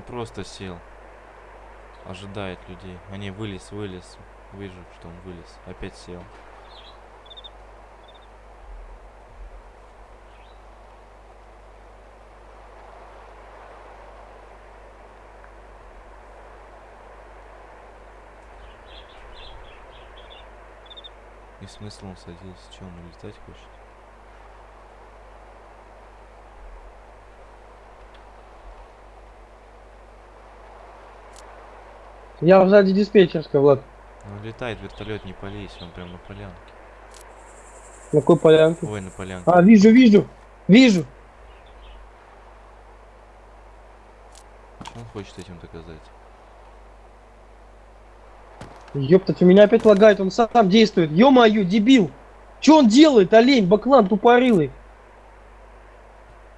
Он просто сел. Ожидает людей. Не, вылез, вылез. Вижу, что он вылез. Опять сел. И смысл он садился? Че, он улетать хочет? Я сзади диспетчерской, Влад. Ну, летает вертолет, не полезь, он прям на полянке. На какой полянке? Ой, на полянке. А, вижу, вижу. Вижу. Он хочет этим доказать? Ёптать, у меня опять лагает, он сам действует. Ё-моё, дебил. Что он делает, олень, баклан тупорылый?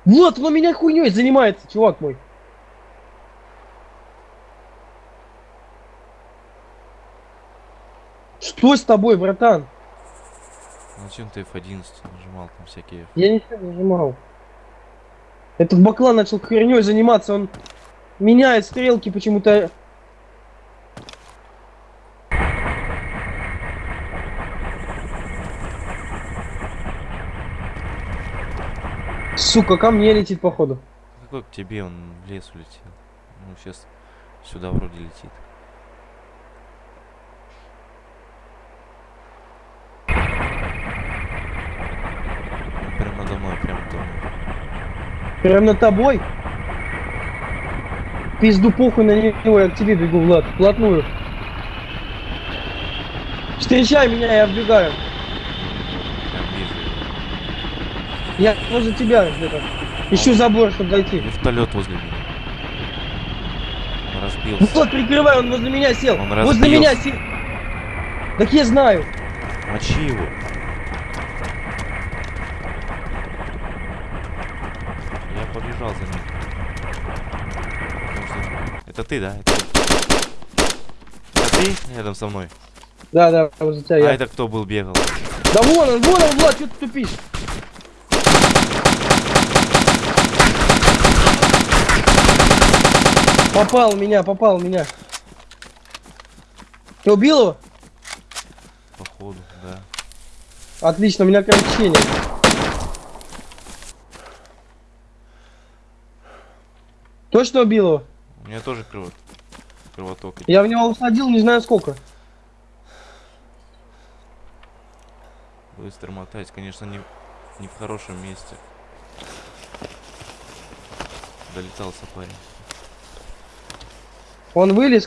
Вот, он у меня хуйней занимается, чувак мой. Что с тобой, братан? Ну, зачем ты F11 нажимал там всякие... Я ничего не нажимал. Этот баклан начал херней заниматься, он меняет стрелки почему-то. Сука, ко мне летит походу. Какой к тебе, он в лес улетел. Ну, сейчас сюда вроде летит. Он прям надо мной, прям надо мной. Прям над тобой. Пизду похуй на него, я к тебе бегу, Влад, вплотную. Встречай меня, я вбегаю. Я возле тебя где-то. Ищу забор, чтобы дойти. Вертолет возле меня. Он разбился. Вот, прикрывай, он возле меня сел. Он возле разбился. меня сел. Так я знаю. Мочи его. Побежал за ним. Это ты, да? Это... это ты рядом со мной? Да, да, возле тебя А я. это кто был бегал? Да вон он, вон он, Влад, что ты тупишь? Попал меня, попал меня. Ты убил его? Походу, да. Отлично, у меня кровотечение. Точно убил его? У меня тоже крово... кровоток. Я в него усадил, не знаю сколько. Быстро мотать, конечно, не, не в хорошем месте. Долетался парень. Он вылез,